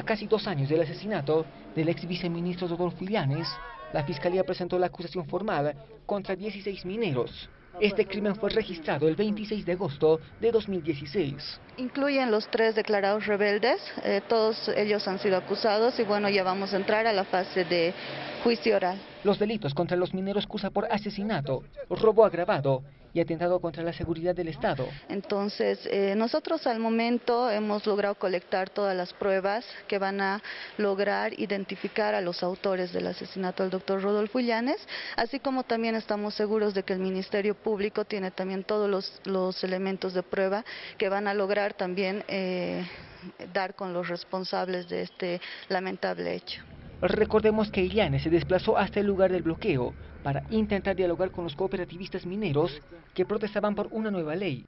A casi dos años del asesinato del ex viceministro Rodolfo Illanes, la Fiscalía presentó la acusación formal contra 16 mineros. Este crimen fue registrado el 26 de agosto de 2016. Incluyen los tres declarados rebeldes, eh, todos ellos han sido acusados y bueno, ya vamos a entrar a la fase de juicio oral. Los delitos contra los mineros cursa por asesinato, robo agravado y atentado contra la seguridad del Estado. Entonces, eh, nosotros al momento hemos logrado colectar todas las pruebas que van a lograr identificar a los autores del asesinato del doctor Rodolfo Illanes, así como también estamos seguros de que el Ministerio Público tiene también todos los, los elementos de prueba que van a lograr también eh, dar con los responsables de este lamentable hecho. Recordemos que Illanes se desplazó hasta el lugar del bloqueo para intentar dialogar con los cooperativistas mineros que protestaban por una nueva ley